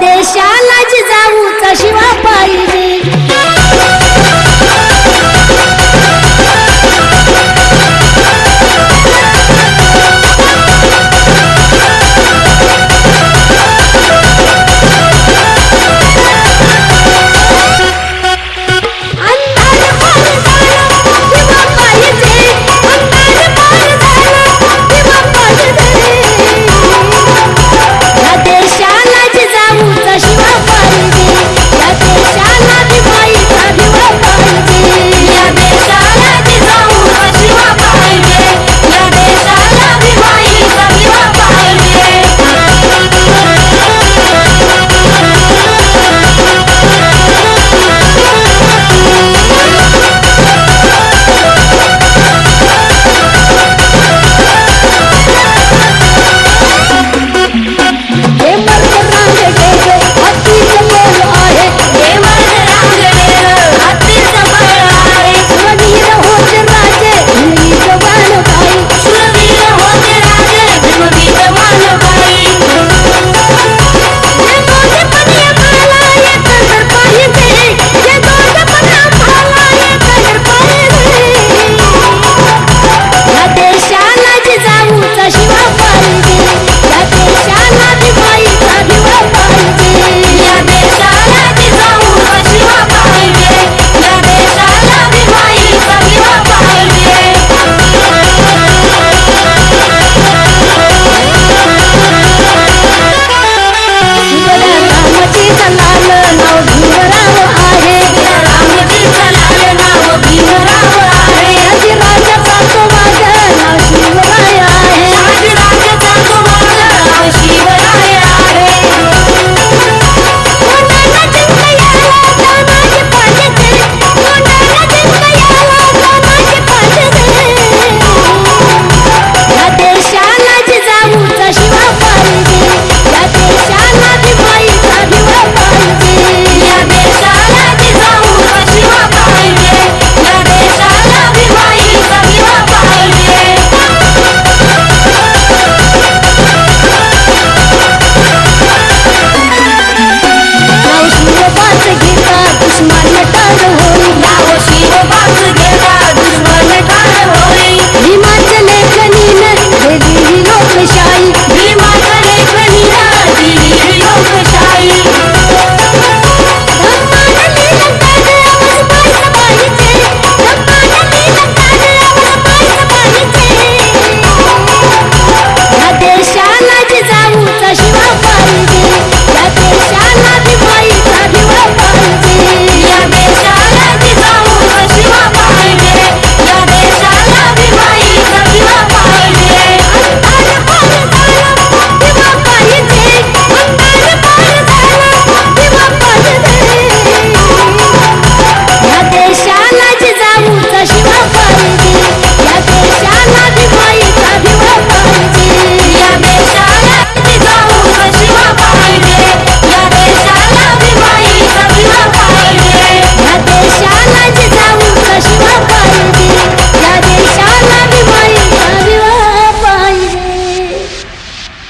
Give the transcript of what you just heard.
देशालाच जाऊचा शिवा पाहिजे.